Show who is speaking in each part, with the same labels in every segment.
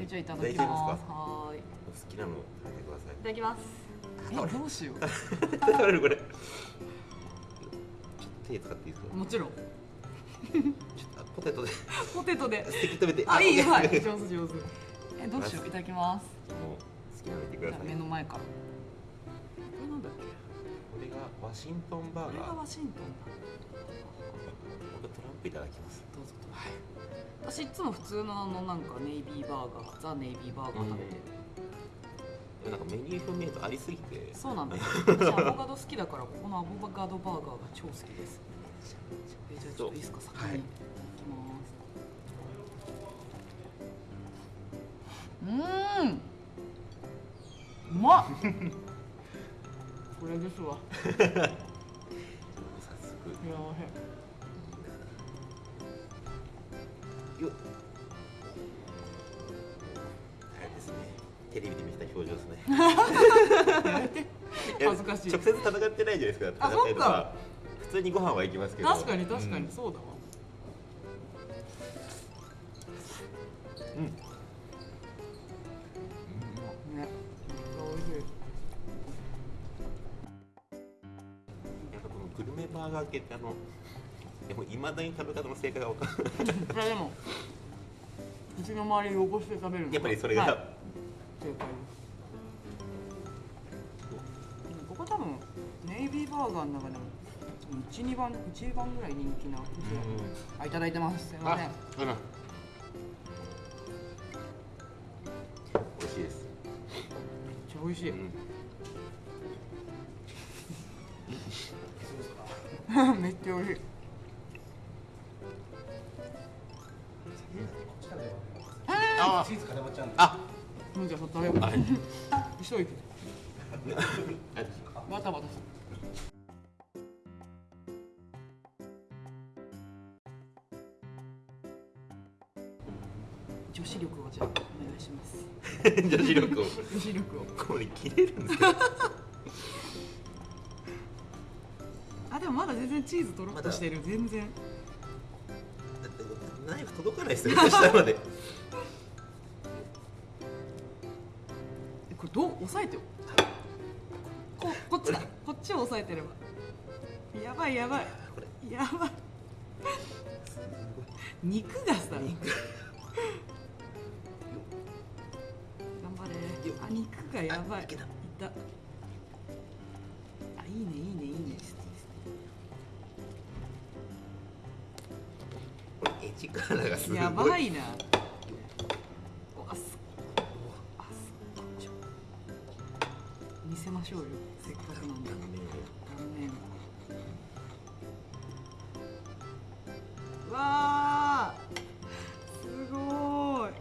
Speaker 1: えじゃあいただきます。はーいい。
Speaker 2: お好きなの食べてください。
Speaker 1: ただきます。えどうしよ
Speaker 2: 食べるこれ。ちょっと手使っていいですか？
Speaker 1: うもちろん。
Speaker 2: ちょっとポテトで。
Speaker 1: ポテトで。
Speaker 2: 席止めて。
Speaker 1: あいいよはい。
Speaker 2: も
Speaker 1: 上手上手。えどうしよう。いただきます。
Speaker 2: う好きなの言ってください。
Speaker 1: 目の前から。これなんだっけ？
Speaker 2: これがワシントンバ
Speaker 1: これが
Speaker 2: ーガー
Speaker 1: ワシントン。だ
Speaker 2: 僕トランプいただきます。
Speaker 1: どうぞ。
Speaker 2: はい
Speaker 1: 私いつも普通のあのなんかネイビーバーガーザ・ネイビーバーガー食べてる、
Speaker 2: なんかメニュー表見るとありすぎて
Speaker 1: そうなんだよ私アボカド好きだからここのアボカドバーガーが超好きです。えじゃあちょっといいですか先に、
Speaker 2: はい
Speaker 1: い、ただきます。うーん。うまっ。これですわ。
Speaker 2: 早速。
Speaker 1: いや
Speaker 2: よテレビで見てた表情ですね。
Speaker 1: 恥ずかしい。
Speaker 2: 直接戦ってないじゃないですか。
Speaker 1: あそっか。
Speaker 2: 普通にご飯は行きますけど。
Speaker 1: 確かに確かに、
Speaker 2: うん。
Speaker 1: そうだわ。
Speaker 2: うん。
Speaker 1: ねめっちゃ美味しい。
Speaker 2: やっぱこのグルメバーガー系ってあのでもいまだに食べ方の正解が分かんない。
Speaker 1: いやでも口の周り汚して食べる
Speaker 2: やっぱりそれが、
Speaker 1: はい正解ですここ多分ネイビーバーガーの中でも12番一番ぐらい人気なお店あいただいてますすいません、
Speaker 2: 美味しいです、
Speaker 1: めっちゃ美味しい、
Speaker 2: うん、
Speaker 1: めっちゃ美味しいもうじゃあ食べよう
Speaker 2: あ
Speaker 1: 一息バタバタす女子力をじゃあお願いします。
Speaker 2: 女子力を。
Speaker 1: 女子力を。
Speaker 2: これ切れるんですか
Speaker 1: あでもまだ全然チーズとろっとしてる。全然。
Speaker 2: だってナイフ届かないですよ下まで
Speaker 1: 押さえてよ。ここっちだ。こっちを押さえてれば。やばいやばい。やばい。肉がさ。頑張れ。あ肉がやばい。
Speaker 2: あいけた。
Speaker 1: た。あいいねいいねいいね。
Speaker 2: これエッジカラーがすごい。
Speaker 1: やばいなましょうよせっかくなんで
Speaker 2: 断面を
Speaker 1: 断面うわーすごいこ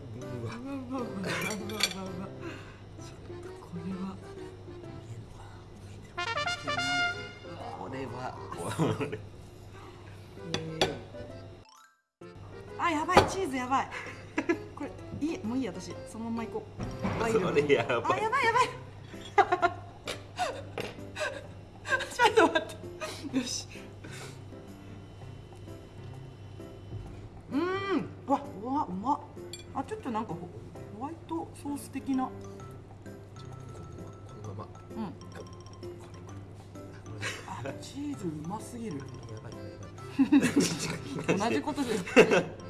Speaker 1: れは
Speaker 2: これはこれ
Speaker 1: あやばいチーズやばいこれいいもういい私そのまま行こうあやばいやばいホワイトソース的な。
Speaker 2: このまま。
Speaker 1: うん。チーズうますぎる。同じことです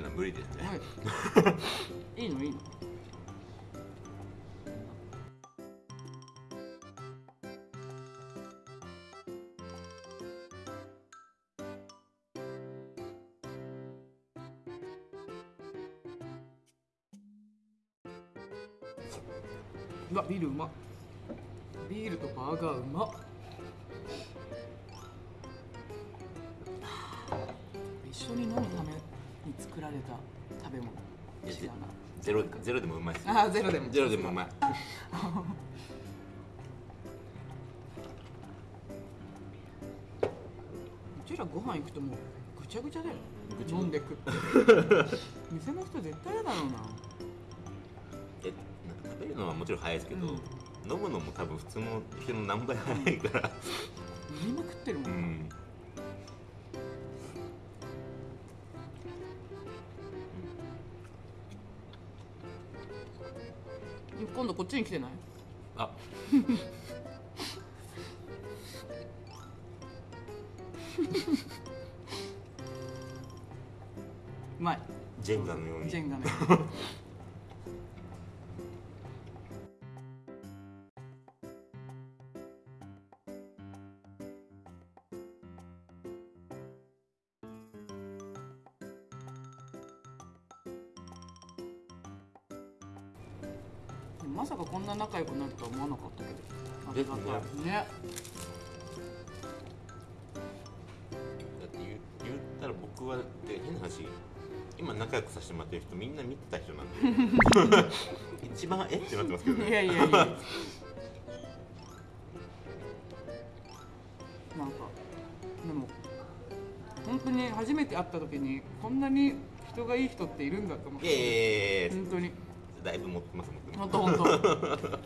Speaker 1: るの
Speaker 2: は無理ですね、
Speaker 1: はい。いいのいいの。
Speaker 2: ゼロでもうまいう
Speaker 1: ちらご飯行くともうぐちゃぐちゃだよ。飲んでく。って店の人絶対嫌だろうな。
Speaker 2: えなんか食べるのはもちろん早いですけど、
Speaker 1: うん。
Speaker 2: 飲むのも多分普通の人の何倍早いから。
Speaker 1: 飲みまくってるも、
Speaker 2: うん
Speaker 1: こっちに来てない？
Speaker 2: あ。
Speaker 1: うまい。
Speaker 2: ジェンガのように。
Speaker 1: ジェンガねでもまさかこんな仲良くなるとは思わなかったけど。ありがたいね。
Speaker 2: だって言う言ったら僕はで変な話今仲良くさせてもらってる人みんな見てた人なんで。一番えってなってますけどね。
Speaker 1: いやいやいや。なんかでも本当に初めて会った時にこんなに人がいい人っているんだと思って。
Speaker 2: やいや。
Speaker 1: 本当に
Speaker 2: だいぶ持ってます僕
Speaker 1: 本当本当。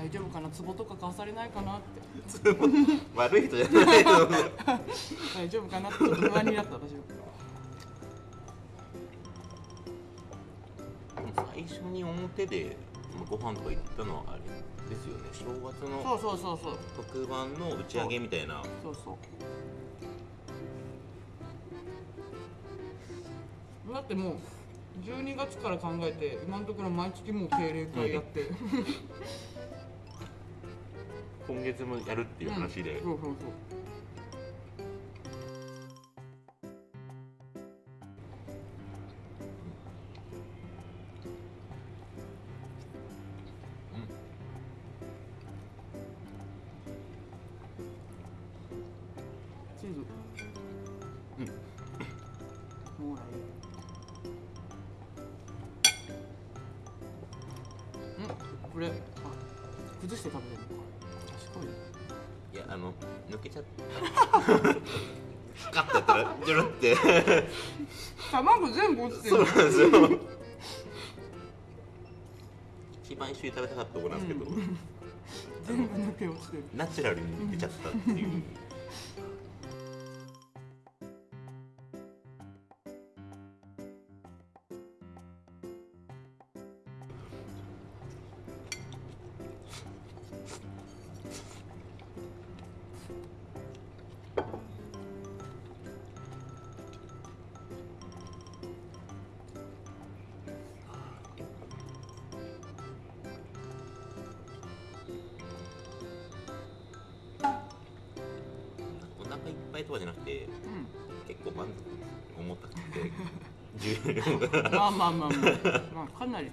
Speaker 1: 大丈夫かな？壺とか買わされないかなって。
Speaker 2: 悪い人じゃないと
Speaker 1: 大丈夫かなってちょっと不安になった私は。
Speaker 2: 最初に表でご飯とか行ったのはあれですよね。正月
Speaker 1: そう
Speaker 2: の
Speaker 1: そうそうそう。
Speaker 2: 特番の打ち上げみたいな。
Speaker 1: そう。そうだってもう12月から考えて今のところ毎月もう定例会やって、
Speaker 2: 今月もやるっていう話で、
Speaker 1: そうそうそうあの
Speaker 2: 抜けちゃった。カッとやったらジョロって。
Speaker 1: 卵全部落ちてる。
Speaker 2: そうなんですよ。一番一緒に食べたかったとこなんですけど、
Speaker 1: 全部抜け落ちてる。
Speaker 2: ナチュラルに出ちゃったっていういっぱいとかじゃなくて結構満足重たくて重量が
Speaker 1: うんまあまあまあまあ、まあ、かなり。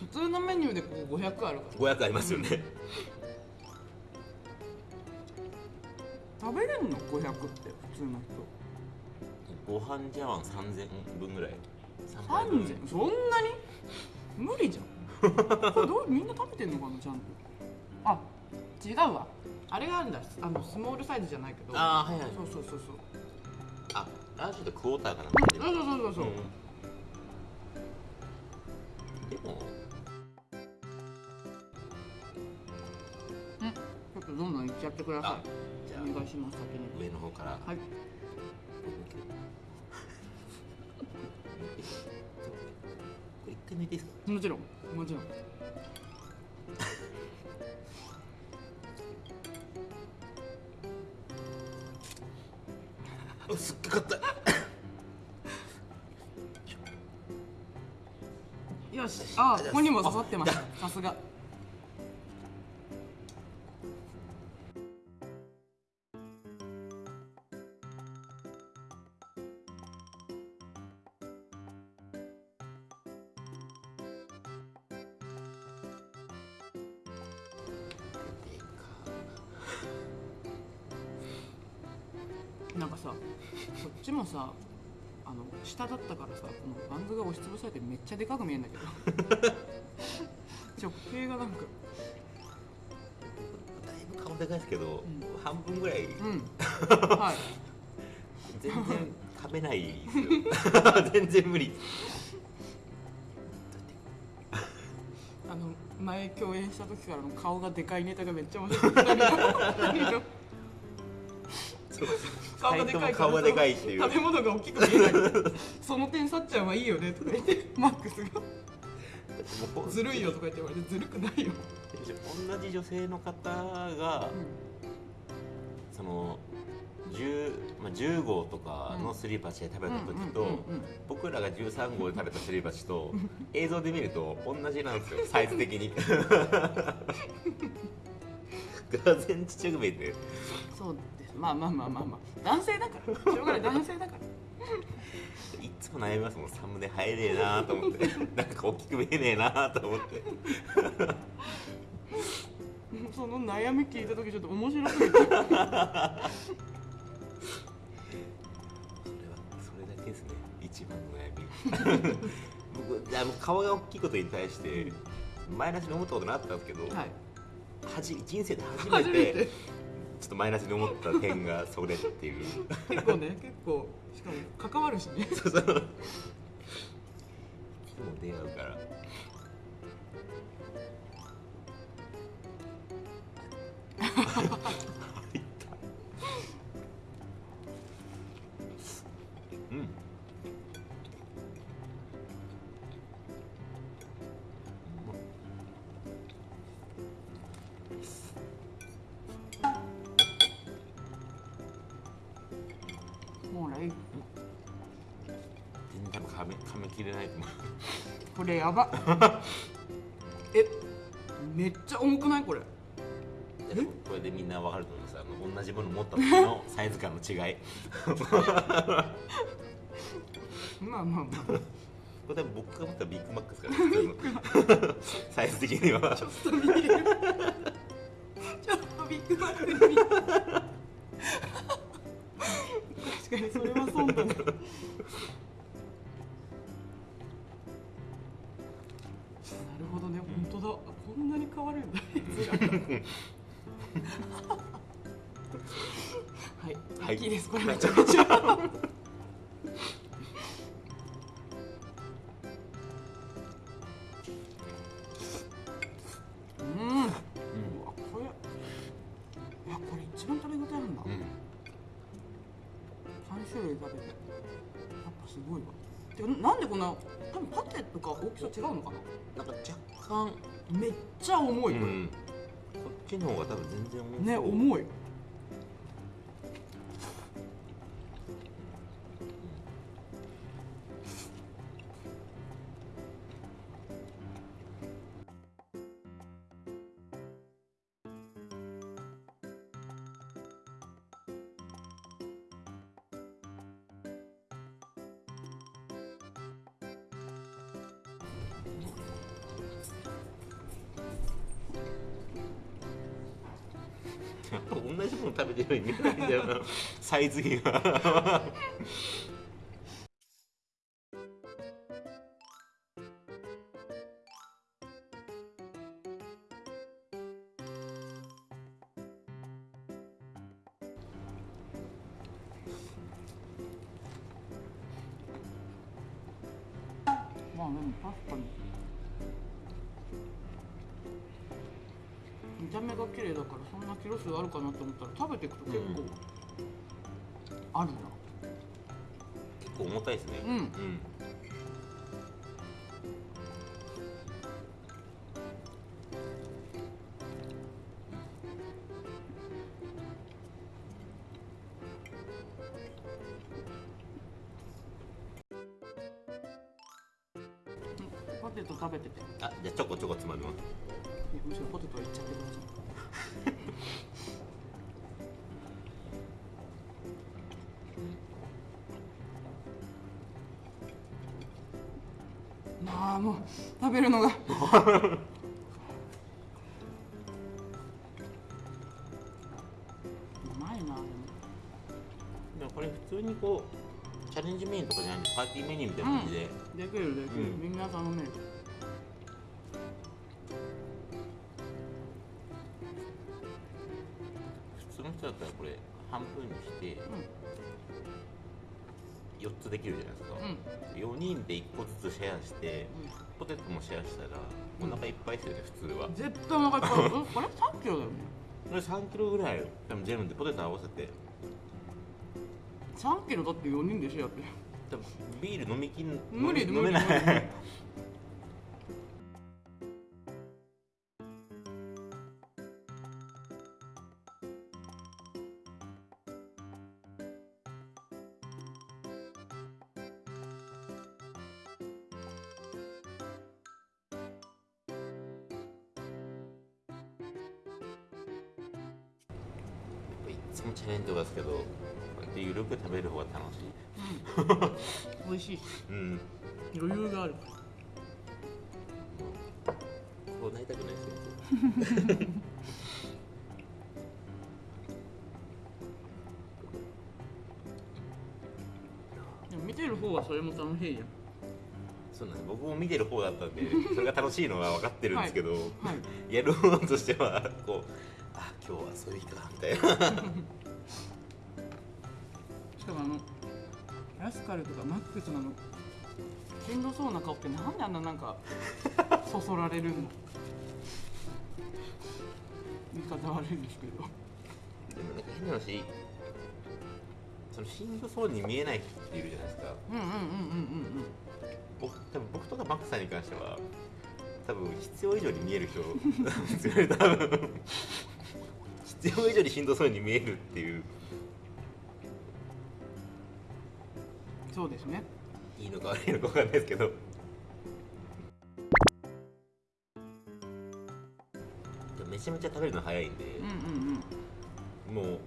Speaker 1: 普通のメニューでここ500あるから。
Speaker 2: 500ありますよね。
Speaker 1: 食べれんの？500って普通の
Speaker 2: ご飯茶碗3000分ぐらい。
Speaker 1: 人
Speaker 2: 3杯分。
Speaker 1: 3000そんなに？無理じゃん。これどう？みんな食べてんのかな？ちゃんと。あ違うわあれがあるんだ。あのスモールサイズじゃないけど。
Speaker 2: あーはいはい。
Speaker 1: そうそうそうそう。
Speaker 2: あラージとクォーターかな
Speaker 1: そう。そうそうそうそう、
Speaker 2: うん。でも。
Speaker 1: うん、ちょっとどんどんいっちゃってくださ
Speaker 2: あじゃあ。
Speaker 1: いお願いします先に。
Speaker 2: 上の方から。
Speaker 1: はい。
Speaker 2: これ一回抜いていいですか？
Speaker 1: もちろん。もちろん
Speaker 2: すっげかった。
Speaker 1: よし。あここにも刺さってましたさすが。下だったからさこのバンズが押しつぶされてめっちゃでかく見えるんだけど。直径がなんか。
Speaker 2: だいぶ顔でかいですけど、
Speaker 1: ん。
Speaker 2: 半分ぐらい。
Speaker 1: うん。はい。
Speaker 2: 全然噛めないですよ。全然無理。
Speaker 1: あの前共演した時からの顔がでかいネタがめっちゃ面白い二人の顔がでかいから
Speaker 2: 顔がでかいっていう
Speaker 1: 食べ物が大きく見えない。その点さっちゃんはいいよねとか言ってマックスが。ずるいよとか言って言われてずるくないよ、
Speaker 2: 同じ女性の方がその 10, まあ、10号とかのすり鉢で食べた時と
Speaker 1: うんうんうんうん
Speaker 2: 僕らが13号で食べたすり鉢と映像で見ると同じなんですよサイズ的に が全然ちっちゃく見えて。
Speaker 1: そうです。まあまあまあまあまあ。男性だから。しょうがない。男性だから。
Speaker 2: いつも悩みますもん。サムネ入れねえなと思って。なんか大きく見えねえなと思って。
Speaker 1: その悩み聞いた時ちょっと面白すぎて。
Speaker 2: それはそれだけですね。一番の悩み。僕あの顔が大きいことに対してマイナスに思ったことなかったんですけど、
Speaker 1: はい
Speaker 2: はじ人生で初めてちょっとマイナスに思った点がそれっていう。
Speaker 1: 結構ね結構しかも関わるしね。
Speaker 2: そうそう。いつも出会うから
Speaker 1: やば。えめっちゃ重くない？これ。
Speaker 2: これでみんなわかると思います。あの同じもの持った時の サイズ感の違い。
Speaker 1: まあまあまあ。
Speaker 2: これ僕が持ったビッグマックですから サイズ的には。
Speaker 1: ちょっと見える。ちょっとビッグマックに確かにそれはそうだね。な当だ。こんなに変わるんだ。はい、
Speaker 2: はい。
Speaker 1: 大きいです。これ。めちゃめちゃうん。うわこれ。いやこれ一番食べ応えあるん。だ、
Speaker 2: うん
Speaker 1: 3種類食べてやっぱすごいわ。てかなんでこんな多分パテとか大きさ違うのかな？
Speaker 2: なんか若干
Speaker 1: めっちゃ重い、これ。
Speaker 2: うん。こっちの方が多分全然重そう。
Speaker 1: ね重い
Speaker 2: 同じもの食べてるように見えないんだよなサイズ比が
Speaker 1: まあでも確かにた目が綺麗だからそんなキロ数あるかなと思ったら食べていくと結構あるな。
Speaker 2: 結構重たいですね。
Speaker 1: うん。
Speaker 2: うんま
Speaker 1: あもう食べるのが。うまいなでも。
Speaker 2: でもこれ普通にこうチャレンジメニューとかじゃないパーティーメニューみたいな感じで、
Speaker 1: できるできる、
Speaker 2: うん。
Speaker 1: みんな頼める。
Speaker 2: 普通の人だったらこれ半分にして4つできるじゃないですか、
Speaker 1: うん。
Speaker 2: 4人で1個ずつシェアしてポテトもシェアしたらお腹いっぱいですよね普通は。
Speaker 1: 絶対お腹いっぱい。うんあれ3キロだよね。
Speaker 2: これ3キロぐらい多分全部でポテト合わせて。
Speaker 1: 3キロだって4人でシェアって。
Speaker 2: 多分ビール飲みきん
Speaker 1: 無理
Speaker 2: 飲めない。
Speaker 1: 無理無理れも楽しいじゃん。
Speaker 2: そうなんです。僕も見てる方だったんで それが楽しいのは分かってるんですけど、
Speaker 1: はい
Speaker 2: やる方としてはこうあ今日はそういう日かみたいな。
Speaker 1: しかもあのラスカルとかマックスなのしんどそうな顔ってなんであんななんかそそられるの？言い方悪いんですけど。
Speaker 2: でもなんか変な話そのしんどそうに見えない人っているじゃないですか。
Speaker 1: うんうんうんうんうん
Speaker 2: 僕多分僕とかマックさんに関しては多分必要以上に見える人。ですよね多分。必要以上にしんどそうに見えるっていう。
Speaker 1: うんそうですね。
Speaker 2: いいのか悪いのか分かんないですけど。めちゃめちゃ食べるの早いんで、
Speaker 1: うんうんうん。
Speaker 2: もう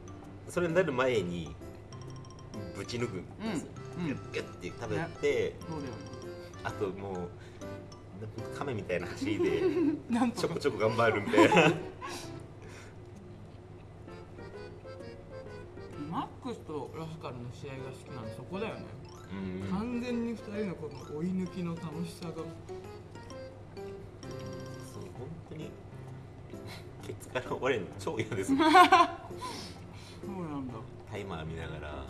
Speaker 2: それになる前にぶち抜くんですよ、
Speaker 1: うん。うん
Speaker 2: ギュッギュッて食べて、あともう亀みたいな走りで ちょこちょこ頑張るみたいな。
Speaker 1: マックスとラスカルの試合が好きなのそこだよね。
Speaker 2: うん。
Speaker 1: 完全に2人のこの追い抜きの楽しさが。
Speaker 2: そう本当に ケツから終われるの超嫌です。
Speaker 1: そうなんだ。
Speaker 2: タイマー見ながら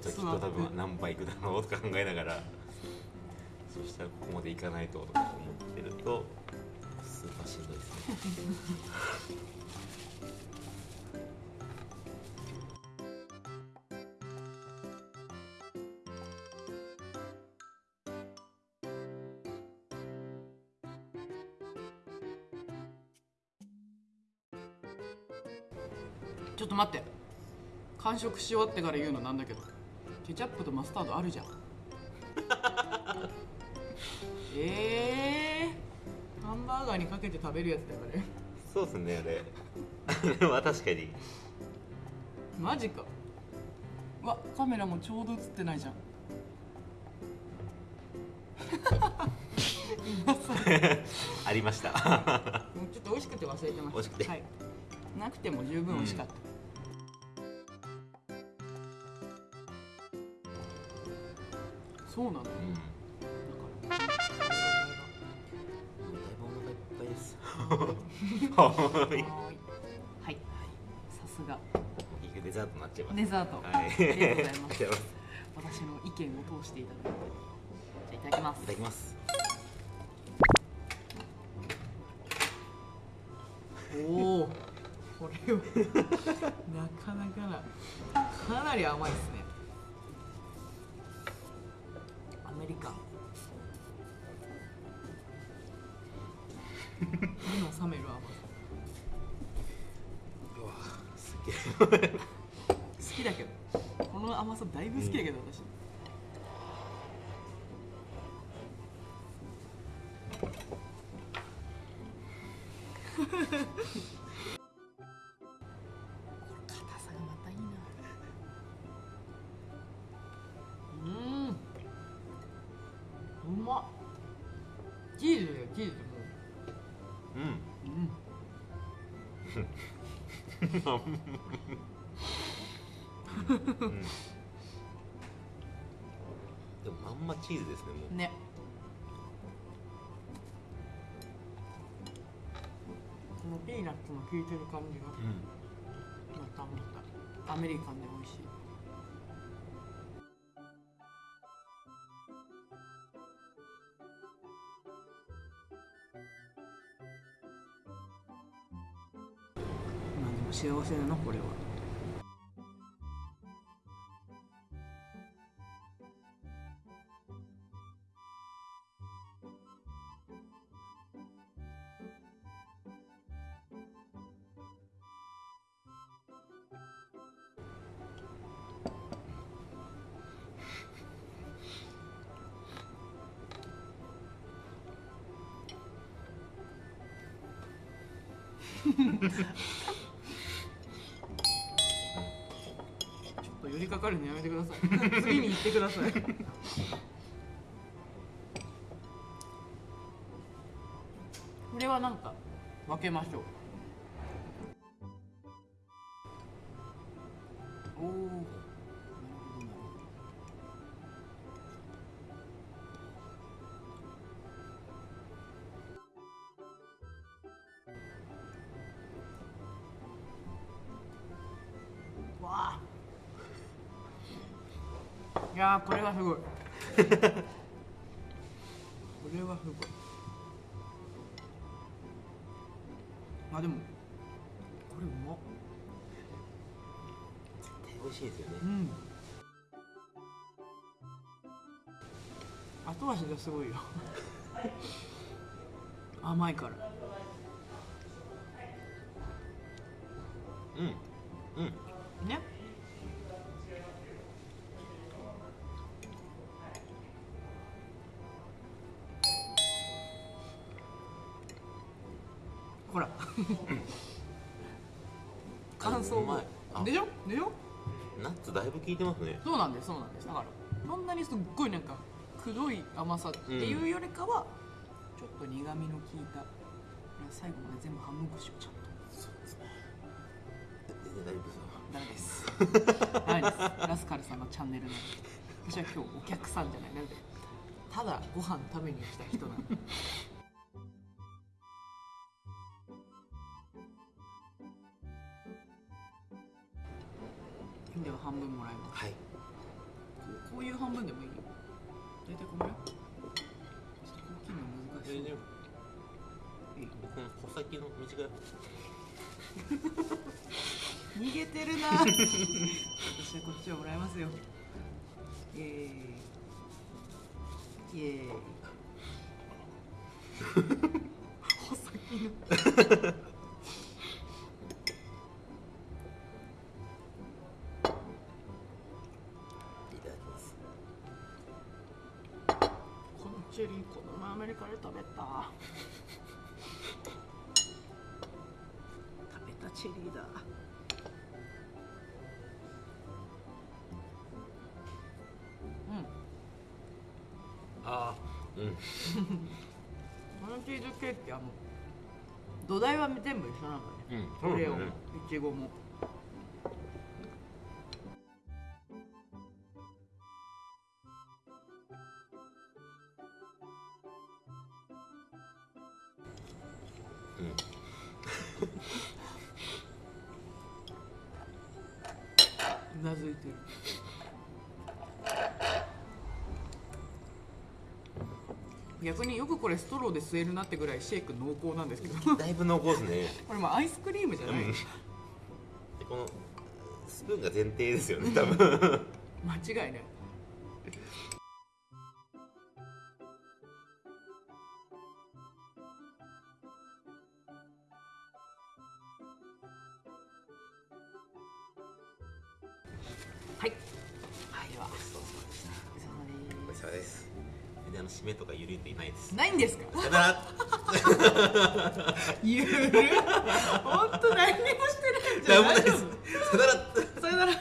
Speaker 2: 人きっと多分何倍いくだろうとか考えながらそしたらここまでいかないととか思ってるとスーパーしんどいですね。
Speaker 1: ちょっと待って。完食し終わってから言うのなんだけどケチャップとマスタードあるじゃん。えー、ハンバーガーにかけて食べるやつだよあれ。
Speaker 2: そうですねあれ。あれは確かに。
Speaker 1: マジか。うわカメラもちょうど映ってないじゃん。
Speaker 2: ありました。
Speaker 1: もうちょっと美味しくて忘れてました。
Speaker 2: 美味しくて。
Speaker 1: はい、なくても十分美味しかった、そうなの、
Speaker 2: うん。
Speaker 1: だ
Speaker 2: だいぶお腹いっぱいです
Speaker 1: から。
Speaker 2: は
Speaker 1: いはい。さすが。
Speaker 2: いデザートになっちゃいます。
Speaker 1: デザート、
Speaker 2: はい。
Speaker 1: ありがとうございます。私の意見を通していただいて。じゃあいただきます。
Speaker 2: いただきます。
Speaker 1: おおこれはなかなかなかなり甘いですね好きだけど。この甘さだいぶ好きだけど、私これ 効いてる感じが
Speaker 2: うん
Speaker 1: またまたアメリカンで美味しい。まあでも幸せなのこれは。ってください。これはなんか分けましょう。おおやーこれはすごい。これはすごい。あでもこれうまっ。
Speaker 2: 絶対美味しいですよね。
Speaker 1: うん。後味がすごいよ。甘いから。
Speaker 2: うん。うん。
Speaker 1: ね。ほ 感想も
Speaker 2: うまいあ
Speaker 1: でしょ？でしょ？
Speaker 2: ナッツだいぶ効いてますね。
Speaker 1: そうなんですそうなんです。だからそんなにすっごいなんかくどい甘さっていうよりかは、ちょっと苦みの効いた最後まで全部半分こしようちゃんと
Speaker 2: そうですね。大丈夫です。よ
Speaker 1: ダメです。ダメです。ラスカルさんのチャンネルなんで。私は今日お客さんじゃない。なんで。ただご飯食べに来た人なんででは半分もらいます。
Speaker 2: はい。
Speaker 1: こうこういう半分でもいいよ。大体このぐらい？ちょっと大きいの難しい
Speaker 2: 全然
Speaker 1: いい？
Speaker 2: 僕の穂先の短い。
Speaker 1: 逃げてるな。私はこっちをもらいますよ。イエーイ。イエーイ。穂先のチェリーだ。うん。
Speaker 2: ああ。うん。
Speaker 1: このチーズケーキあの土台は全部一緒なんだね。
Speaker 2: うんそうですね
Speaker 1: いちごもくこれストローで吸えるなってぐらいシェイク濃厚なんですけど。
Speaker 2: だいぶ濃厚ですね。
Speaker 1: これもうアイスクリームじゃない、
Speaker 2: うん。でこのスプーンが前提ですよね多分。
Speaker 1: 間違いない
Speaker 2: 締めとかゆるいていないです。
Speaker 1: すないんですか？
Speaker 2: さよなら。
Speaker 1: ゆる。本当何にもしてないじゃん
Speaker 2: 大丈夫です。さよなら。
Speaker 1: さよなら